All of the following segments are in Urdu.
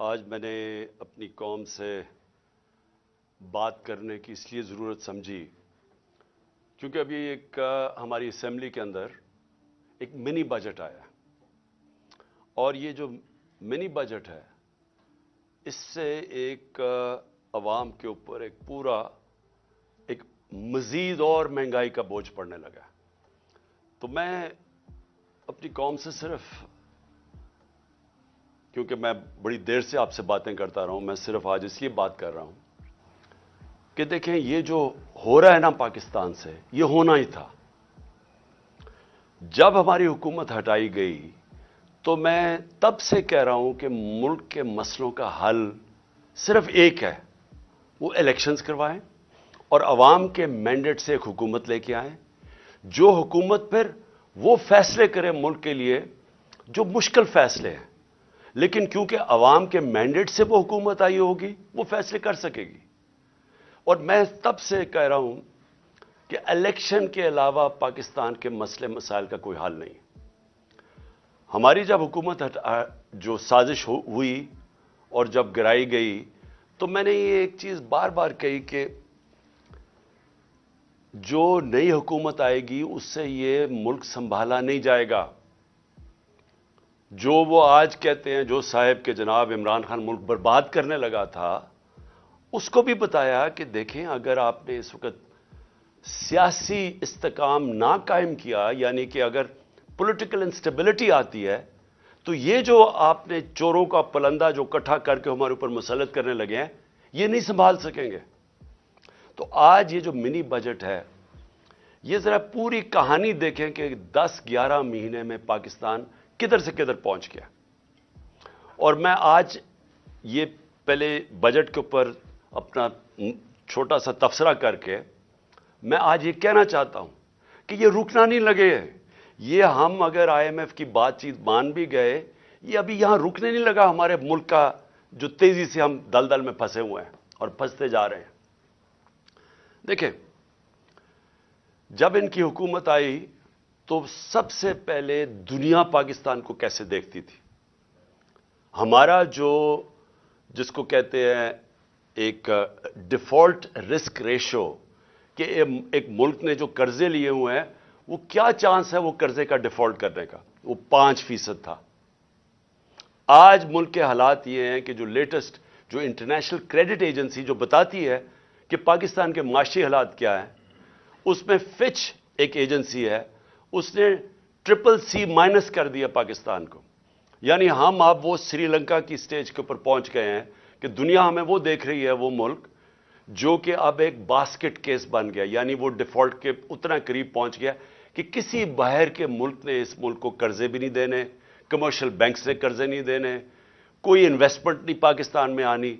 آج میں نے اپنی قوم سے بات کرنے کی اس لیے ضرورت سمجھی، کیونکہ ابھی ایک ہماری اسمبلی کے اندر ایک منی بجٹ آیا اور یہ جو منی بجٹ ہے، اس سے ایک عوام کے اوپر ایک پورا ایک مزید اور مہنگائی کا بوجھ پڑنے لگا تو میں اپنی قوم سے صرف کیونکہ میں بڑی دیر سے آپ سے باتیں کرتا رہا ہوں، میں صرف آج اس لیے بات کر رہا ہوں کہ دیکھیں، یہ جو ہو رہا ہے نا پاکستان سے، یہ ہونا ہی تھا۔ جب ہماری حکومت ہٹائی گئی تو میں تب سے کہہ رہا ہوں کہ ملک کے مسئلوں کا حل صرف ایک ہے، وہ الیکشنز کروائیں اور عوام کے مینڈیٹ سے ایک حکومت لے کے آئیں۔ جو حکومت پھر وہ فیصلے کرے ملک کے لیے، جو مشکل فیصلے ہیں۔ لیکن کیونکہ عوام کے مینڈیٹ سے وہ حکومت آئی ہوگی، وہ فیصلے کر سکے گی۔ اور میں تب سے کہہ رہا ہوں کہ الیکشن کے علاوہ پاکستان کے مسئلے مسائل کا کوئی حل نہیں۔ ہماری جب حکومت جو سازش ہوئی اور جب گرائی گئی، تو میں نے یہ ایک چیز بار بار کہی کہ جو نئی حکومت آئے گی، اس سے یہ ملک سنبھالا نہیں جائے گا۔ جو وہ آج کہتے ہیں، جو صاحب کے جناب عمران خان ملک برباد کرنے لگا تھا، اس کو بھی بتایا کہ دیکھیں، اگر آپ نے اس وقت سیاسی استقام نہ قائم کیا یعنی کہ اگر پولیٹیکل انسٹیبلٹی آتی ہے، تو یہ جو آپ نے چوروں کا پلندہ جو کٹھا کر کے ہمارے اوپر مسلط کرنے لگے ہیں، یہ نہیں سنبھال سکیں گے۔ تو آج یہ جو منی بجٹ ہے، یہ ذرا پوری کہانی دیکھیں کہ دس گیارہ مہینے میں پاکستان کدھر سے کدھر پہنچ گیا۔ اور میں آج یہ پہلے بجٹ کے اوپر اپنا چھوٹا سا تفسرہ کر کے میں آج یہ کہنا چاہتا ہوں کہ یہ رکنا نہیں لگے۔ یہ ہم اگر آئی ایم ایف کی بات چیت مان بھی گئے، یہ ابھی یہاں رکنے نہیں لگا ہمارے ملک کا جو تیزی سے ہم دل دل میں پھنسے ہوئے ہیں اور پھنستے جا رہے ہیں۔ دیکھیں، جب ان کی حکومت آئی تو سب سے پہلے دنیا پاکستان کو کیسے دیکھتی تھی؟ ہمارا جو، جس کو کہتے ہیں، ایک ڈیفالٹ رسک ریشو، کہ ایک ملک نے جو قرضے لیے ہوئے ہیں، وہ کیا چانس ہے وہ قرضے کا ڈیفالٹ کرنے کا؟ وہ پانچ فیصد تھا۔ آج ملک کے حالات یہ ہیں کہ جو لیٹسٹ، جو انٹرنیشنل کریڈٹ ایجنسی جو بتاتی ہے کہ پاکستان کے معاشی حالات کیا ہیں، اس میں فچ ایک ایجنسی ہے اس نے ٹرپل سی مائنس کر دیا پاکستان کو۔ یعنی ہم اب وہ سری لنکا کی سٹیج کے اوپر پہنچ گئے ہیں کہ دنیا ہمیں وہ دیکھ رہی ہے وہ ملک جو کہ اب ایک باسکٹ کیس بن گیا یعنی وہ ڈیفالٹ کے اتنا قریب پہنچ گیا کہ کسی باہر کے ملک نے اس ملک کو قرضے بھی نہیں دینے کمرشل بینکس نے قرضے نہیں دینے، کوئی انویسٹمنٹ نہیں پاکستان میں آنی۔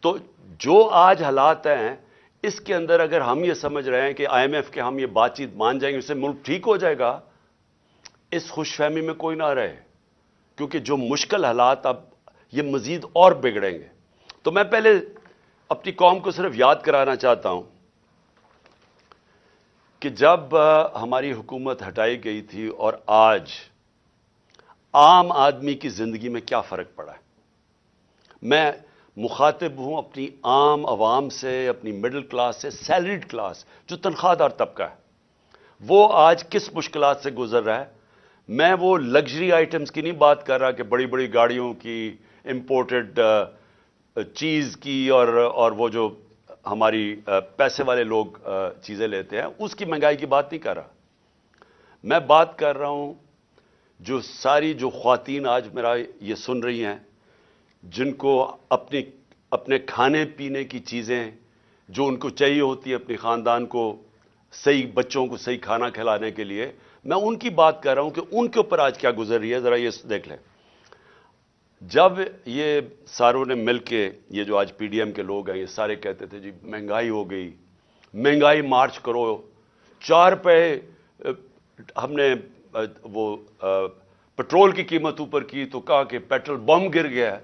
تو جو آج حالات ہیں اس کے اندر اگر ہم یہ سمجھ رہے ہیں کہ آئی ایم ایف کے ہم یہ بات چیت مان جائیں گے، اس سے ملک ٹھیک ہو جائے گا، اس خوش فہمی میں کوئی نہ رہے، کیونکہ جو مشکل حالات اب یہ مزید اور بگڑیں گے۔ تو میں پہلے اپنی قوم کو صرف یاد کرانا چاہتا ہوں کہ جب ہماری حکومت ہٹائی گئی تھی اور آج عام آدمی کی زندگی میں کیا فرق پڑا ہے؟ میں مخاطب ہوں اپنی عام عوام سے، اپنی مڈل کلاس سے سیلریڈ کلاس جو تنخواہ دار طبقہ ہے۔ وہ آج کس مشکلات سے گزر رہا ہے؟ میں وہ لگژری آئٹمز کی نہیں بات کر رہا کہ بڑی بڑی گاڑیوں کی امپورٹڈ چیز کی اور اور وہ جو ہماری پیسے والے لوگ چیزیں لیتے ہیں، اس کی مہنگائی کی بات نہیں کر رہا۔ میں بات کر رہا ہوں جو ساری جو خواتین آج میرا یہ سن رہی ہیں جن کو اپنی اپنے کھانے پینے کی چیزیں جو ان کو چاہیے ہوتی ہے اپنی خاندان کو صحیح بچوں کو صحیح کھانا کھلانے کے لیے، میں ان کی بات کر رہا ہوں کہ ان کے اوپر آج کیا گزر رہی ہے، ذرا یہ دیکھ لیں۔ جب یہ ساروں نے مل کے، یہ جو آج پی ڈی ایم کے لوگ ہیں، یہ سارے کہتے تھے جی مہنگائی ہو گئی، مہنگائی مارچ کرو، چار پہ ہم نے، وہ پٹرول کی قیمت اوپر کی تو کہا کہ پیٹرول بم گر گیا ہے۔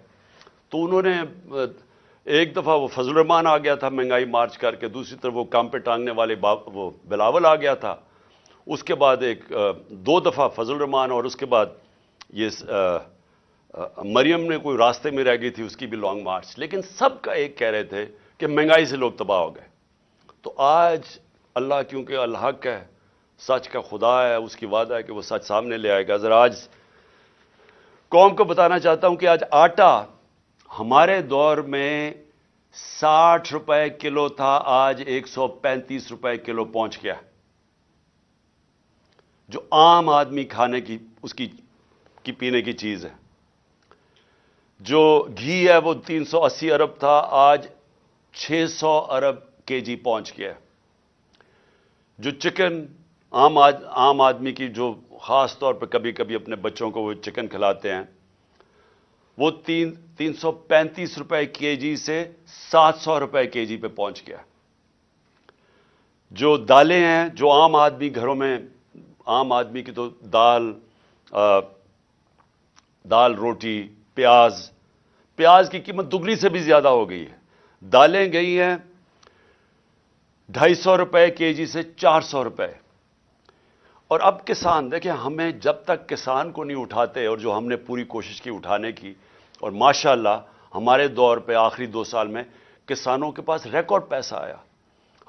تو انہوں نے، ایک دفعہ وہ فضل الرحمان آ گیا تھا مہنگائی مارچ کر کے، دوسری طرف وہ کام پہ ٹانگنے والے وہ بلاول آ گیا تھا۔ اس کے بعد ایک، دو دفعہ فضل الرحمان اور اس کے بعد یہ، مریم نے کوئی راستے میں رہ گئی تھی، اس کی بھی لانگ مارچ۔ لیکن سب کا ایک کہہ رہے تھے کہ مہنگائی سے لوگ تباہ ہو گئے۔ تو آج اللہ، کیونکہ الحق ہے، سچ کا خدا ہے، اس کی وعدہ ہے کہ وہ سچ سامنے لے آئے گا۔ ذرا آج قوم کو بتانا چاہتا ہوں کہ آج آٹا ہمارے دور میں ساٹھ روپے کلو تھا، آج ایک سو پینتیس روپے کلو پہنچ گیا۔ جو عام آدمی کھانے کی، اس کی کی پینے کی چیز ہے۔ جو گھی ہے، وہ تین سو اسی ارب تھا، آج چھ سو ارب کے جی پہنچ گیا۔ جو چکن عام عام آدمی کی، جو خاص طور پہ کبھی کبھی اپنے بچوں کو وہ چکن کھلاتے ہیں وہ تین تین سو پینتیس روپے کے جی سے سات سو روپے کے جی پہ پہنچ گیا۔ جو دالیں ہیں، جو عام آدمی گھروں میں عام آدمی کی تو دال دال، روٹی، پیاز پیاز کی قیمت دگنی سے بھی زیادہ ہو گئی ہے۔ دالیں گئی ہیں ڈھائی سو روپے کے جی سے چار سو روپے۔ اور اب کسان، دیکھیں ہمیں جب تک کسان کو نہیں اٹھاتے اور جو ہم نے پوری کوشش کی اٹھانے کی اور ماشاءاللہ ہمارے دور پہ آخری دو سال میں کسانوں کے پاس ریکارڈ پیسہ آیا۔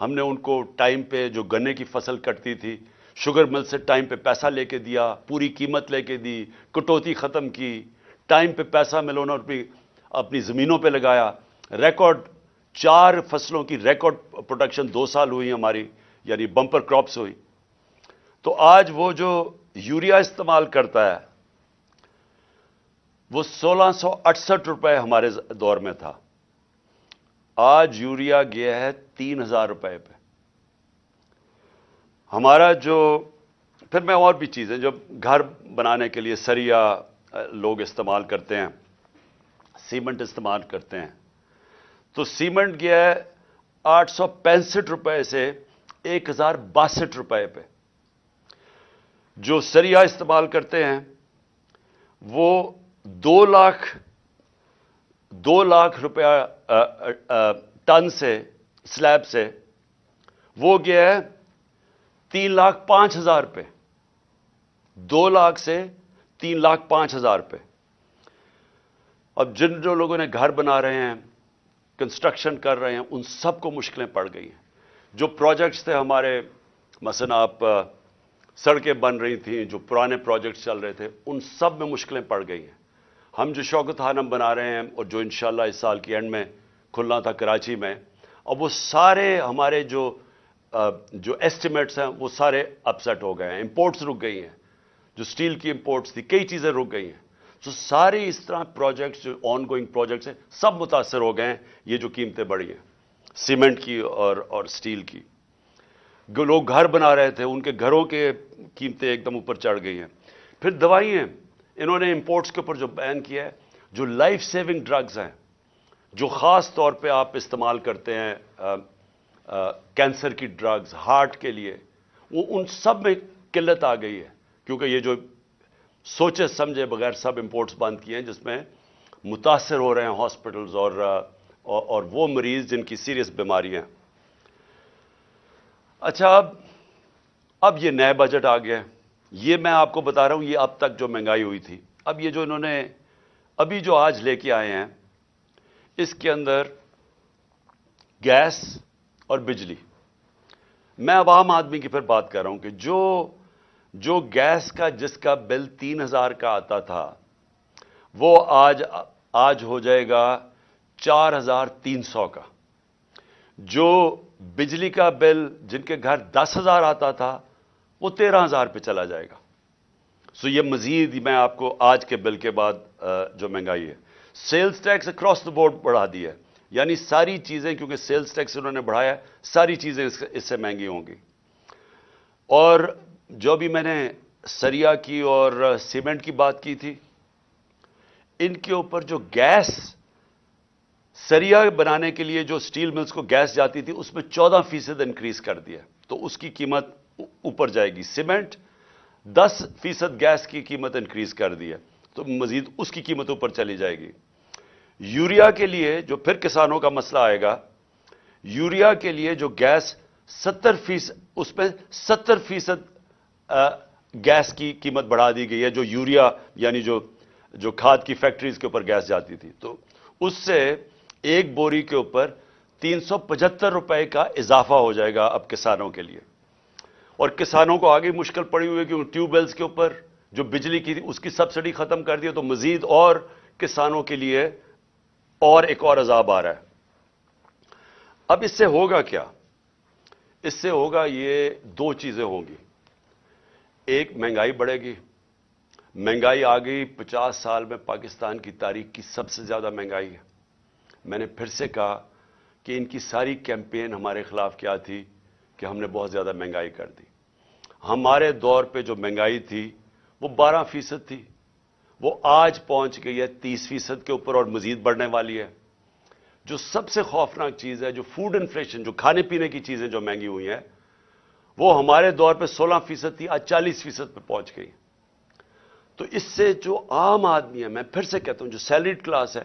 ہم نے ان کو ٹائم پہ جو گنے کی فصل کٹتی تھی، شوگر مل سے ٹائم پہ پیسہ لے کے دیا، پوری قیمت لے کے دی، کٹوتی ختم کی، ٹائم پہ پیسہ ملونا اپنی اپنی زمینوں پہ لگایا۔ ریکارڈ چار فصلوں کی ریکارڈ پروڈکشن دو سال ہوئی ہماری یعنی بمپر کراپس ہوئی۔ تو آج وہ جو یوریا استعمال کرتا ہے وہ سولہ سو اٹسٹھ روپے ہمارے دور میں تھا۔ آج یوریا گیا ہے تین ہزار روپے پہ۔ ہمارا جو، پھر میں اور بھی چیزیں، جو گھر بنانے کے لیے سریا، لوگ استعمال کرتے ہیں، سیمنٹ استعمال کرتے ہیں۔ تو سیمنٹ گیا ہے آٹھ سو پینسٹھ روپے سے ایک ہزار باسٹھ روپے پہ۔ جو سریا استعمال کرتے ہیں، وہ دو لاکھ دو لاکھ روپیہ ٹن سے، سلیب سے وہ گیا ہے تین لاکھ پانچ ہزار پہ دو لاکھ سے تین لاکھ پانچ ہزار پہ اب جن جو لوگوں نے گھر بنا رہے ہیں کنسٹرکشن کر رہے ہیں، ان سب کو مشکلیں پڑ گئی ہیں۔ جو پروجیکٹس تھے ہمارے، مثلا آپ سڑکیں بن رہی تھیں، جو پرانے پروجیکٹس چل رہے تھے، ان سب میں مشکلیں پڑ گئی ہیں۔ ہم جو شوکت ہانم بنا رہے ہیں اور جو انشاءاللہ اس سال کی اینڈ میں کھلنا تھا کراچی میں، اب وہ سارے ہمارے جو جو ایسٹیمیٹس ہیں، وہ سارے اپسیٹ ہو گئے ہیں امپورٹس رک گئی ہیں۔ جو سٹیل کی امپورٹس تھی، کئی چیزیں رک گئی ہیں۔ تو سارے اس طرح پروجیکٹس جو آن گوئنگ پروجیکٹس ہیں، سب متاثر ہو گئے ہیں۔ یہ جو قیمتیں بڑھی ہیں سیمنٹ کی اور اور سٹیل کی۔ لوگ گھر بنا رہے تھے، ان کے گھروں کے قیمتیں ایک دم اوپر چڑھ گئی ہیں۔ پھر دوائیں انہوں نے امپورٹس کے اوپر جو بین کیا ہے، جو لائف سیونگ ڈرگز ہیں، جو خاص طور پہ آپ استعمال کرتے ہیں کینسر کی ڈرگز ہارٹ کے لیے، وہ ان سب میں قلت آ گئی ہے۔ کیونکہ یہ جو سوچے سمجھے بغیر سب امپورٹس بند کیے ہیں، جس میں متاثر ہو رہے ہیں ہاسپٹلز اور اور وہ مریض جن کی سیریس بیماریاں اچھا اب اب یہ نئے بجٹ آ گیا یہ میں آپ کو بتا رہا ہوں، یہ اب تک جو مہنگائی ہوئی تھی، اب یہ جو انہوں نے، ابھی جو آج لے کے آئے ہیں، اس کے اندر گیس اور بجلی۔ میں عوام آدمی کی پھر بات کر رہا ہوں کہ جو جو گیس کا، جس کا بل تین ہزار کا آتا تھا، وہ آج آج ہو جائے گا چار ہزار تین سو کا۔ جو بجلی کا بل، جن کے گھر دس ہزار آتا تھا وہ تیرہ ہزار پہ چلا جائے گا۔ سو یہ مزید میں آپ کو آج کے بل کے بعد جو مہنگائی ہے sales tax across the board بڑھا دی ہے۔ یعنی ساری چیزیں، کیونکہ سیلز ٹیکس انہوں نے بڑھایا، ساری چیزیں اس سے مہنگی ہوں گی۔ اور جو بھی میں نے سریا کی اور سیمنٹ کی بات کی تھی، ان کے اوپر جو گیس سریا بنانے کے لیے جو سٹیل ملز کو گیس جاتی تھی، اس میں چودہ فیصد انکریز کر دیا۔ تو اس کی قیمت اوپر جائے گی سیمنٹ، دس فیصد گیس کی قیمت انکریز کر دی ہے، تو مزید اس کی قیمت اوپر چلی جائے گی۔ یوریا کے لیے جو پھر کسانوں کا مسئلہ آئے گا، یوریا کے لیے جو گیس ستر فیصد اس میں ستر فیصد گیس کی قیمت بڑھا دی گئی ہے، جو یوریا یعنی جو جو کھاد کی فیکٹریز کے اوپر گیس جاتی تھی۔ تو اس سے ایک بوری کے اوپر تین سو پچہتر روپے کا اضافہ ہو جائے گا اب کسانوں کے لیے۔ اور کسانوں کو آگے مشکل پڑی ہوئی ہے کہ ٹیوب ویلز کے اوپر جو بجلی کی تھی، اس کی سبسڈی ختم کر دی تو مزید اور کسانوں کے لیے اور ایک اور عذاب آ رہا ہے۔ اب اس سے ہوگا کیا؟ اس سے ہوگا یہ دو چیزیں ہوں گی۔ ایک، مہنگائی بڑھے گی۔ مہنگائی آ گئی۔ پچاس سال میں پاکستان کی تاریخ کی سب سے زیادہ مہنگائی ہے۔ میں نے پھر سے کہا کہ ان کی ساری کیمپین ہمارے خلاف کیا تھی کہ ہم نے بہت زیادہ مہنگائی کر دی۔ ہمارے دور پہ جو مہنگائی تھی، وہ بارہ فیصد تھی۔ وہ آج پہنچ گئی ہے تیس فیصد کے اوپر اور مزید بڑھنے والی ہے۔ جو سب سے خوفناک چیز ہے، جو فوڈ انفلیشن جو کھانے پینے کی چیزیں جو مہنگی ہوئی ہیں، وہ ہمارے دور پہ سولہ فیصد تھی، آج چالیس فیصد پہ پہنچ گئی۔ تو اس سے جو عام آدمی ہے، میں پھر سے کہتا ہوں، جو سیلریڈ کلاس ہے،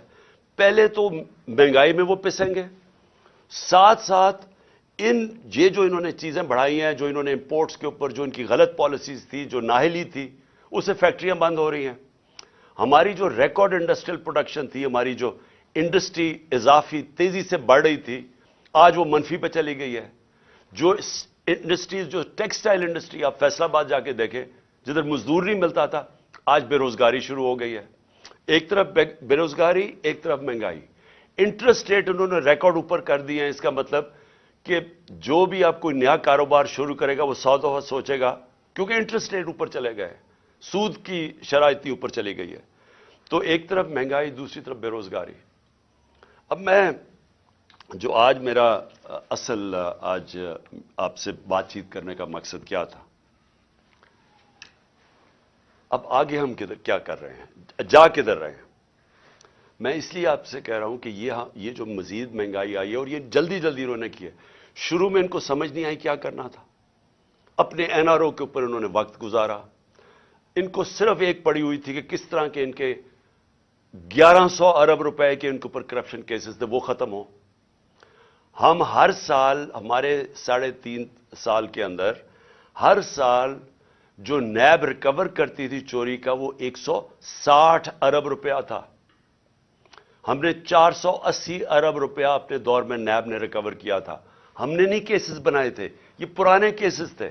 پہلے تو مہنگائی میں وہ پسیں گے ساتھ ساتھ ان یہ جو انہوں نے چیزیں بڑھائی ہیں، جو انہوں نے امپورٹس کے اوپر، جو ان کی غلط پالیسیز تھی، جو ناہلی تھی اسے فیکٹریاں بند ہو رہی ہیں۔ ہماری جو ریکارڈ انڈسٹریل پروڈکشن تھی، ہماری جو انڈسٹری اضافی تیزی سے بڑھ رہی تھی، آج وہ منفی پہ چلی گئی ہے۔ جو انڈسٹریز جو ٹیکسٹائل انڈسٹری آپ فیصلہ باد جا کے دیکھیں، جدھر مزدور نہیں ملتا تھا، آج بے روزگاری شروع ہو گئی ہے۔ ایک طرف بے روزگاری، ایک طرف مہنگائی۔ انٹرسٹ ریٹ انہوں نے ریکارڈ اوپر کر دیے ہیں اس کا مطلب کہ جو بھی آپ کوئی نیا کاروبار شروع کرے گا وہ سو دفعہ سوچے گا، کیونکہ انٹرسٹ ریٹ اوپر چلے گئے سود کی شرح اتنی اوپر چلی گئی ہے۔ تو ایک طرف مہنگائی، دوسری طرف بے روزگاری۔ اب میں جو آج میرا، اصل، آج آپ سے بات چیت کرنے کا مقصد کیا تھا۔ اب آگے ہم کیا کر رہے ہیں؟ جا کدھر رہے ہیں؟ میں اس لیے آپ سے کہہ رہا ہوں کہ یہ ہاں، جو مزید مہنگائی آئی ہے اور یہ جلدی جلدی انہوں نے کی ہے شروع میں ان کو سمجھ نہیں آئی کیا کرنا تھا۔ اپنے این آر او کے اوپر انہوں نے وقت گزارا۔ ان کو صرف ایک پڑی ہوئی تھی کہ کس طرح کے ان کے گیارہ سو ارب روپے کے ان کے اوپر کرپشن کیسز تھے، وہ ختم ہو ہم ہر سال، ہمارے ساڑھے تین سال کے اندر ہر سال جو نیب ریکور کرتی تھی چوری کا، وہ ایک سو ساٹھ ارب روپیہ تھا۔ ہم نے چار سو اسی ارب روپیہ اپنے دور میں نیب نے ریکور کیا تھا۔ ہم نے نہیں کیسز بنائے تھے، یہ پرانے کیسز تھے۔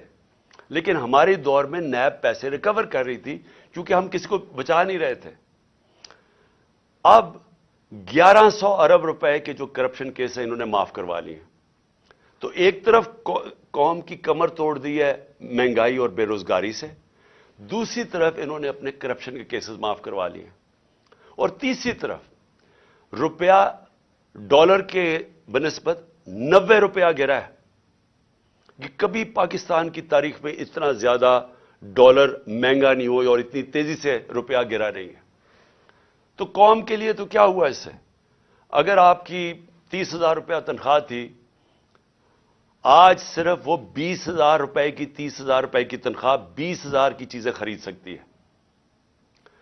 لیکن ہماری دور میں نیب پیسے ریکور کر رہی تھی کیونکہ ہم کسی کو بچا نہیں رہے تھے۔ اب گیارہ سو ارب روپے کے جو کرپشن کیس ہیں، انہوں نے معاف کروا لی ہیں تو ایک طرف قوم کی کمر توڑ دی ہے مہنگائی اور بے روزگاری سے۔ دوسری طرف انہوں نے اپنے کرپشن کے کیسز معاف کروا لیے۔ اور تیسری طرف روپیہ ڈالر کے بنسبت نوے روپیہ گرا ہے۔ کہ کبھی پاکستان کی تاریخ میں اتنا زیادہ ڈالر مہنگا نہیں ہوئی اور اتنی تیزی سے روپیہ گرا نہیں ہے۔ تو قوم کے لیے تو کیا ہوا اس سے؟ اگر آپ کی تیس ہزار روپیہ تنخواہ تھی، آج صرف وہ بیس ہزار روپے کی تیس ہزار روپے کی تنخواہ بیس ہزار کی چیزیں خرید سکتی ہے۔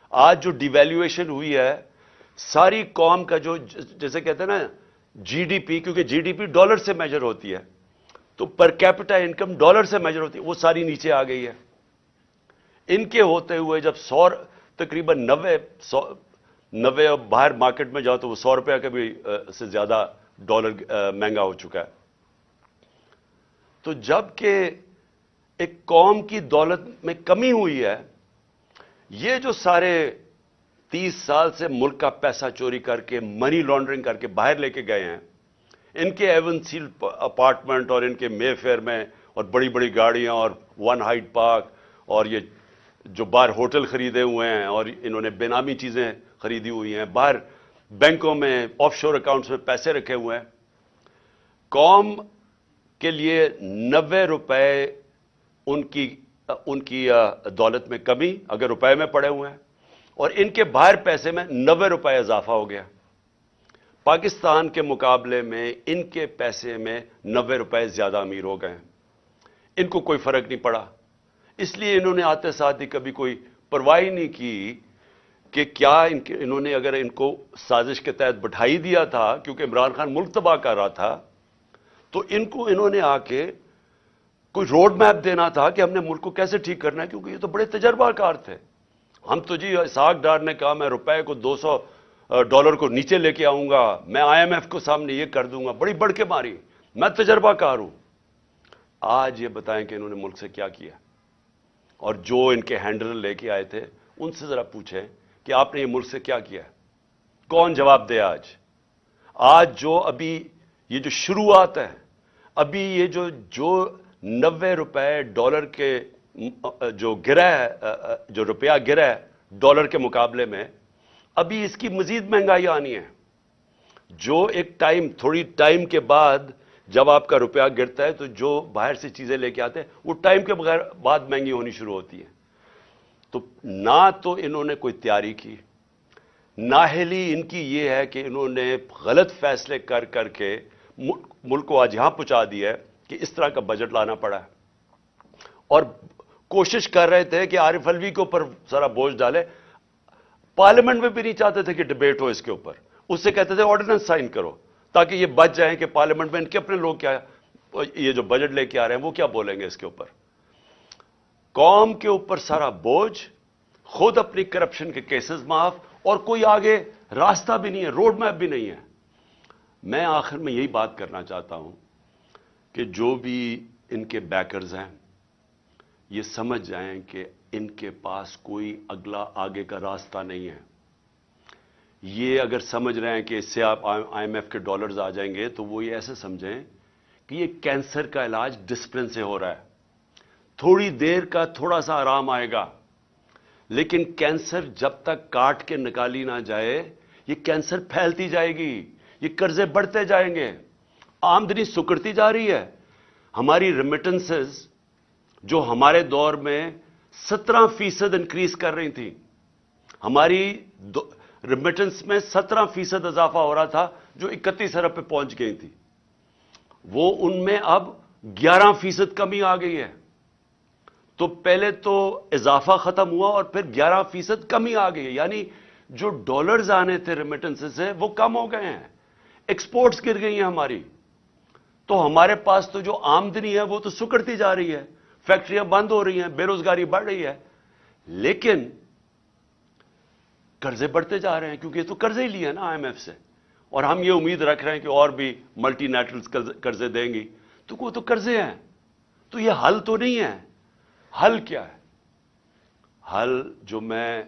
آج جو ڈیویلیویشن ہوئی ہے، ساری قوم کا جو جیسے کہتے ہیں نا جی ڈی پی کیونکہ جی ڈی پی ڈالر سے میجر ہوتی ہے، تو پر کیپٹا انکم ڈالر سے میجر ہوتی ہے، وہ ساری نیچے آ گئی ہے۔ ان کے ہوتے ہوئے جب سو تقریباً نوے، سو نوے باہر مارکیٹ میں جاؤ تو وہ سو روپیہ کا بھی سے زیادہ ڈالر مہنگا ہو چکا ہے۔ تو جبکہ ایک قوم کی دولت میں کمی ہوئی ہے، یہ جو سارے تیس سال سے ملک کا پیسہ چوری کر کے منی لانڈرنگ کر کے باہر لے کے گئے ہیں۔ ان کے ایون سیل اپارٹمنٹ اور ان کے مے فیئر میں اور بڑی بڑی گاڑیاں اور ون ہائٹ پارک اور یہ جو باہر ہوٹل خریدے ہوئے ہیں اور انہوں نے بے نامی چیزیں خریدی ہوئی ہیں۔ باہر بینکوں میں آف شور اکاؤنٹس میں پیسے رکھے ہوئے ہیں۔ قوم کے لیے نوے روپے ان کی ان کی دولت میں کمی، اگر روپے میں پڑے ہوئے ہیں۔ اور ان کے باہر پیسے میں نوے روپے اضافہ ہو گیا۔ پاکستان کے مقابلے میں ان کے پیسے میں نوے روپے زیادہ امیر ہو گئے۔ ان کو کوئی فرق نہیں پڑا۔ اس لیے انہوں نے آتے ساتھ ہی کبھی کوئی پرواہی نہیں کی کہ کیا ان کے انہوں نے اگر ان کو سازش کے تحت بٹھائی دیا تھا، کیونکہ عمران خان ملک تباہ کر رہا تھا، تو ان کو انہوں نے آ کے کوئی روڈ میپ دینا تھا کہ ہم نے ملک کو کیسے ٹھیک کرنا ہے، کیونکہ یہ تو بڑے تجربہ کار تھے۔ ہم تو جی اسحاق ڈار نے کہا میں روپے کو دو سو ڈالر کو نیچے لے کے آؤں گا، میں آئی ایم ایف کو سامنے یہ کر دوں گا، بڑی بڑھ کے ماری۔ میں تجربہ کار ہوں۔ آج یہ بتائیں کہ انہوں نے ملک سے کیا کیا۔ اور جو ان کے ہینڈل لے کے آئے تھے، ان سے ذرا پوچھیں کہ آپ نے یہ ملک سے کیا کیا۔ کون جواب دے آج؟ آج جو ابھی یہ جو شروعات ہے، ابھی یہ جو جو نوے روپے ڈالر کے جو گرا ہے جو روپیہ گرا ہے ڈالر کے مقابلے میں، ابھی اس کی مزید مہنگائی آنی ہے۔ جو ایک ٹائم، تھوڑی ٹائم کے بعد جب آپ کا روپیہ گرتا ہے تو جو باہر سے چیزیں لے کے آتے ہیں، وہ ٹائم کے بغیر بعد مہنگی ہونی شروع ہوتی ہے۔ تو نہ تو انہوں نے کوئی تیاری کی ناہلی ان کی یہ ہے کہ انہوں نے غلط فیصلے کر کر کے ملک کو آج یہاں پہنچا دیا ہے کہ اس طرح کا بجٹ لانا پڑا ہے۔ اور کوشش کر رہے تھے کہ عارف الوی کے اوپر سارا بوجھ ڈالے۔ پارلیمنٹ میں بھی نہیں چاہتے تھے کہ ڈبیٹ ہو اس کے اوپر۔ اس سے کہتے تھے آرڈیننس سائن کرو تاکہ یہ بچ جائیں کہ پارلیمنٹ میں ان کے اپنے لوگ کیا یہ جو بجٹ لے کے آ رہے ہیں وہ کیا بولیں گے اس کے اوپر۔ قوم کے اوپر سارا بوجھ، خود اپنی کرپشن کے کیسز معاف اور کوئی آگے راستہ بھی نہیں ہے روڈ میپ بھی نہیں ہے۔ میں آخر میں یہی بات کرنا چاہتا ہوں کہ جو بھی ان کے بیکرز ہیں یہ سمجھ جائیں کہ ان کے پاس کوئی اگلا آگے کا راستہ نہیں ہے۔ یہ اگر سمجھ رہے ہیں کہ اس سے آپ آئی ایم ایف کے ڈالرز آ جائیں گے تو وہ یہ ایسے سمجھیں کہ یہ کینسر کا علاج ڈسپلن سے ہو رہا ہے۔ تھوڑی دیر کا تھوڑا سا آرام آئے گا، لیکن کینسر جب تک کاٹ کے نکالی نہ جائے، یہ کینسر پھیلتی جائے گی، یہ قرضے بڑھتے جائیں گے۔ آمدنی سکڑتی جا رہی ہے۔ ہماری ریمیٹنسز جو ہمارے دور میں سترہ فیصد انکریز کر رہی تھی ہماری ریمیٹنس میں سترہ فیصد اضافہ ہو رہا تھا جو اکتیس ارب پہ پہنچ گئی تھی۔ وہ ان میں اب گیارہ فیصد کمی آ گئی ہے۔ تو پہلے تو اضافہ ختم ہوا اور پھر گیارہ فیصد کمی آ گئی ہے۔ یعنی جو ڈالرز آنے تھے ریمیٹنس سے وہ کم ہو گئے ہیں۔ ایکسپورٹس گر گئی ہیں ہماری۔ تو ہمارے پاس تو جو آمدنی ہے وہ تو سکڑتی جا رہی ہے۔ فیکٹریاں بند ہو رہی ہیں، بے روزگاری بڑھ رہی ہے۔ لیکن قرضے بڑھتے جا رہے ہیں، کیونکہ یہ تو قرضے ہی لیے نا آئی ایم ایف سے۔ اور ہم یہ امید رکھ رہے ہیں کہ اور بھی ملٹی نیشنل قرضے دیں گی۔ تو وہ تو قرضے ہیں۔ تو یہ حل تو نہیں ہے۔ حل کیا ہے؟ حل جو میں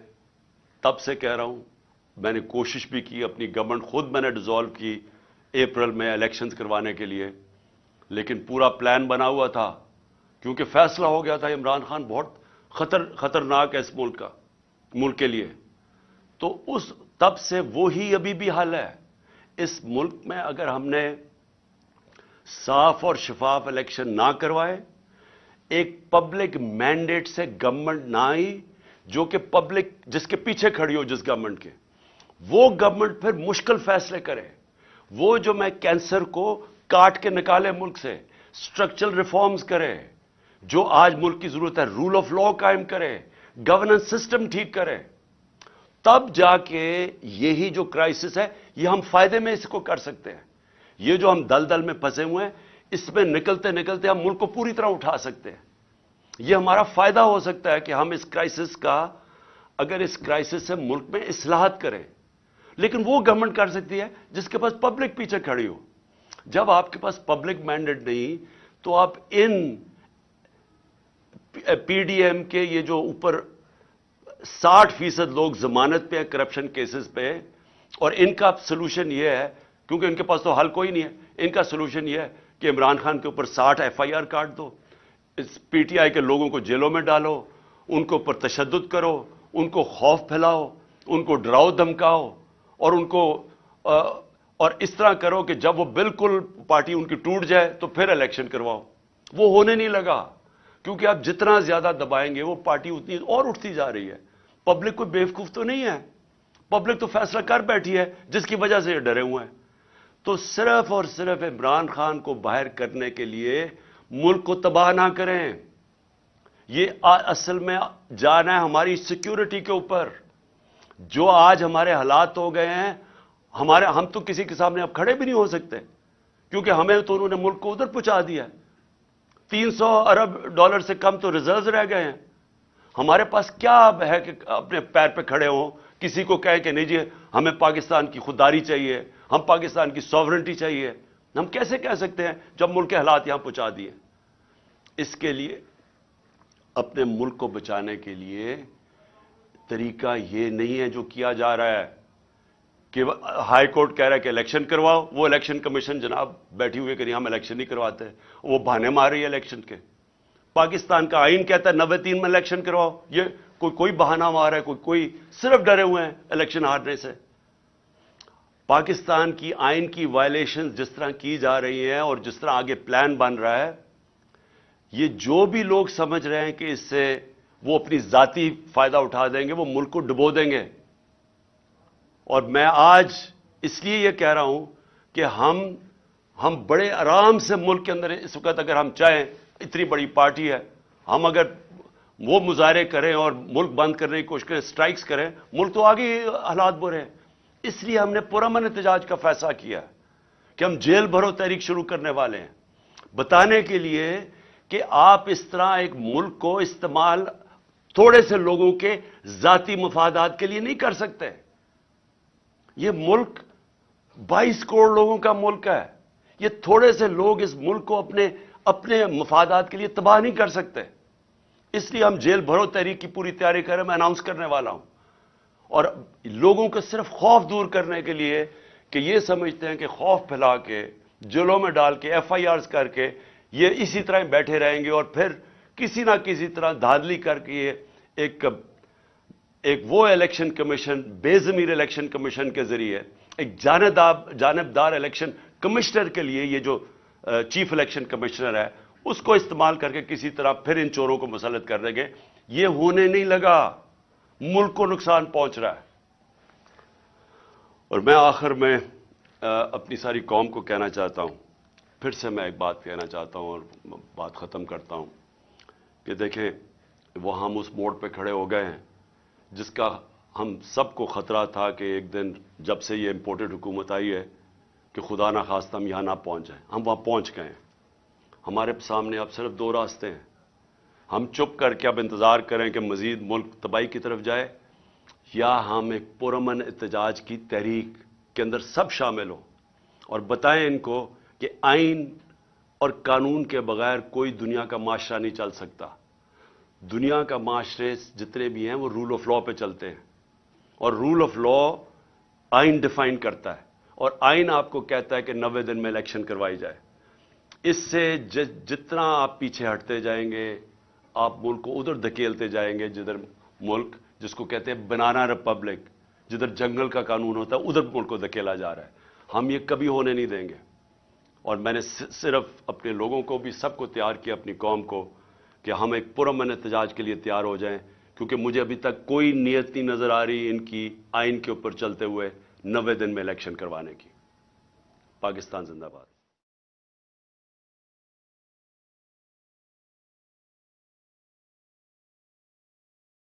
تب سے کہہ رہا ہوں، میں نے کوشش بھی کی، اپنی گورنمنٹ خود میں نے ڈیزالو کی اپریل میں الیکشنز کروانے کے لیے۔ لیکن پورا پلان بنا ہوا تھا۔ کیونکہ فیصلہ ہو گیا تھا عمران خان بہت خطر، خطرناک ہے اس ملک کا، ملک کے لیے۔ تو اس تب سے وہی ابھی بھی حل ہے۔ اس ملک میں اگر ہم نے صاف اور شفاف الیکشن نہ کروائے، ایک پبلک مینڈیٹ سے گورنمنٹ نہ آئی، جو کہ پبلک جس کے پیچھے کھڑی ہو، جس گورنمنٹ کے، وہ گورنمنٹ پھر مشکل فیصلے کرے۔ وہ جو میں کینسر کو کاٹ کے نکالے ملک سے سٹرکچرل ریفارمز کرے۔ جو آج ملک کی ضرورت ہے رول آف لا قائم کرے گورننس سسٹم ٹھیک کرے۔ تب جا کے یہی جو کرائسس ہے، یہ ہم فائدے میں اس کو کر سکتے ہیں۔ یہ جو ہم دل دل میں پھنسے ہوئے ہیں، اس میں نکلتے نکلتے ہم ملک کو پوری طرح اٹھا سکتے ہیں۔ یہ ہمارا فائدہ ہو سکتا ہے کہ ہم اس کرائسس کا، اگر اس کرائسس سے ملک میں اصلاحات کریں۔ لیکن وہ گورنمنٹ کر سکتی ہے جس کے پاس پبلک پیچھے کھڑی ہو۔ جب آپ کے پاس پبلک مینڈیٹ نہیں، تو آپ ان پی ڈی ایم کے یہ جو اوپر ساٹھ فیصد لوگ ضمانت پہ ہیں کرپشن کیسز پہ ہیں، اور ان کا سلوشن یہ ہے، کیونکہ ان کے پاس تو حل کوئی نہیں ہے۔ ان کا سلوشن یہ ہے کہ عمران خان کے اوپر ساٹھ ایف آئی آر کاٹ دو، اس پی ٹی آئی کے لوگوں کو جیلوں میں ڈالو، ان کے اوپر تشدد کرو، ان کو خوف پھیلاؤ، ان کو ڈراؤ، دھمکاؤ، اور ان کو اور اس طرح کرو کہ جب وہ بالکل پارٹی ان کی ٹوٹ جائے تو پھر الیکشن کرواؤ۔ وہ ہونے نہیں لگا۔ کیونکہ آپ جتنا زیادہ دبائیں گے وہ پارٹی اتنی اور اٹھتی جا رہی ہے۔ پبلک کوئی بیوقوف تو نہیں ہے۔ پبلک تو فیصلہ کر بیٹھی ہے، جس کی وجہ سے یہ ڈرے ہوئے ہیں۔ تو صرف اور صرف عمران خان کو باہر کرنے کے لیے ملک کو تباہ نہ کریں۔ یہ اصل میں جانا ہے ہماری سیکیورٹی کے اوپر۔ جو آج ہمارے حالات ہو گئے ہیں، ہمارے ہم تو کسی کے سامنے اب کھڑے بھی نہیں ہو سکتے۔ کیونکہ ہمیں تو انہوں نے ملک کو ادھر پہنچا دیا۔ تین سو ارب ڈالر سے کم تو ریزرو رہ گئے ہیں۔ ہمارے پاس کیا ہے کہ اپنے پیر پہ کھڑے ہوں، کسی کو کہیں کہ نہیں جی ہمیں پاکستان کی خودداری چاہیے، ہم پاکستان کی سوورنٹی چاہیے۔ ہم کیسے کہہ سکتے ہیں جب ملک کے حالات یہاں پہنچا دیے۔ اس کے لیے، اپنے ملک کو بچانے کے لیے طریقہ یہ نہیں ہے جو کیا جا رہا ہے۔ کہ ہائی کورٹ کہہ رہا ہے کہ الیکشن کرواؤ، وہ الیکشن کمیشن جناب بیٹھی ہوئے کہ نہیں، ہم الیکشن نہیں کرواتے، وہ بہانے مار رہی ہے الیکشن کے۔ پاکستان کا آئین کہتا ہے نوے تین میں الیکشن کرواؤ، یہ کوئی کوئی بہانہ مار ہے، کوئی کوئی صرف ڈرے ہوئے ہیں الیکشن ہارنے سے۔ پاکستان کی آئین کی وائلیشن جس طرح کی جا رہی ہیں اور جس طرح آگے پلان بن رہا ہے، یہ جو بھی لوگ سمجھ رہے ہیں کہ اس سے وہ اپنی ذاتی فائدہ اٹھا دیں گے، وہ ملک کو ڈبو دیں گے۔ اور میں آج اس لیے یہ کہہ رہا ہوں کہ ہم ہم بڑے آرام سے ملک کے اندر اس وقت اگر ہم چاہیں، اتنی بڑی پارٹی ہے، ہم اگر وہ مظاہرے کریں اور ملک بند کرنے کی کوشش کریں، سٹرائکس کریں، ملک تو آگے حالات برے ہیں۔ اس لیے ہم نے پرامن احتجاج کا فیصلہ کیا کہ ہم جیل بھرو تحریک شروع کرنے والے ہیں۔ بتانے کے لیے کہ آپ اس طرح ایک ملک کو استعمال تھوڑے سے لوگوں کے ذاتی مفادات کے لیے نہیں کر سکتے۔ یہ ملک بائیس کروڑ لوگوں کا ملک ہے۔ یہ تھوڑے سے لوگ اس ملک کو اپنے اپنے مفادات کے لیے تباہ نہیں کر سکتے۔ اس لیے ہم جیل بھرو تحریک کی پوری تیاری کریں میں اناؤنس کرنے والا ہوں۔ اور لوگوں کو صرف خوف دور کرنے کے لیے کہ یہ سمجھتے ہیں کہ خوف پھیلا کے، جیلوں میں ڈال کے ایف آئی آرز کر کے یہ اسی طرح بیٹھے رہیں گے اور پھر کسی نہ کسی طرح دھادلی کر کے ایک ایک وہ الیکشن کمیشن، بے ضمیر الیکشن کمیشن کے ذریعے، ایک جانبدار الیکشن کمشنر کے لیے یہ جو چیف الیکشن کمشنر ہے، اس کو استعمال کر کے کسی طرح پھر ان چوروں کو مسلط کر دیں گے۔ یہ ہونے نہیں لگا۔ ملک کو نقصان پہنچ رہا ہے۔ اور میں آخر میں اپنی ساری قوم کو کہنا چاہتا ہوں۔ پھر سے میں ایک بات کہنا چاہتا ہوں اور بات ختم کرتا ہوں کہ دیکھیں، وہ ہم اس موڑ پہ کھڑے ہو گئے ہیں۔ جس کا ہم سب کو خطرہ تھا کہ ایک دن جب سے یہ امپورٹڈ حکومت آئی ہے کہ خدا نہ خواستہ ہم یہاں نہ پہنچ جائیں۔ ہم وہاں پہنچ گئے ہیں۔ ہمارے سامنے اب صرف دو راستے ہیں۔ ہم چپ کر کے اب انتظار کریں کہ مزید ملک تباہی کی طرف جائے، یا ہم ایک پرامن احتجاج کی تحریک کے اندر سب شامل ہوں۔ اور بتائیں ان کو کہ آئین اور قانون کے بغیر کوئی دنیا کا معاشرہ نہیں چل سکتا۔ دنیا کا معاشرے جتنے بھی ہیں وہ رول آف لا پہ چلتے ہیں۔ اور رول آف لا آئین ڈیفائن کرتا ہے۔ اور آئین آپ کو کہتا ہے کہ نوے دن میں الیکشن کروائی جائے۔ اس سے جتنا آپ پیچھے ہٹتے جائیں گے، آپ ملک کو ادھر دھکیلتے جائیں گے جدھر ملک، جس کو کہتے ہیں بنانا ریپبلک جدھر جنگل کا قانون ہوتا ہے، ادھر ملک کو دھکیلا جا رہا ہے۔ ہم یہ کبھی ہونے نہیں دیں گے۔ اور میں نے صرف اپنے لوگوں کو بھی سب کو تیار کیا، اپنی قوم کو۔ کہ ہم ایک پرامن احتجاج کے لیے تیار ہو جائیں، کیونکہ مجھے ابھی تک کوئی نیت نہیں نظر آ رہی ان کی آئین کے اوپر چلتے ہوئے نوے دن میں الیکشن کروانے کی۔ پاکستان زندہ باد۔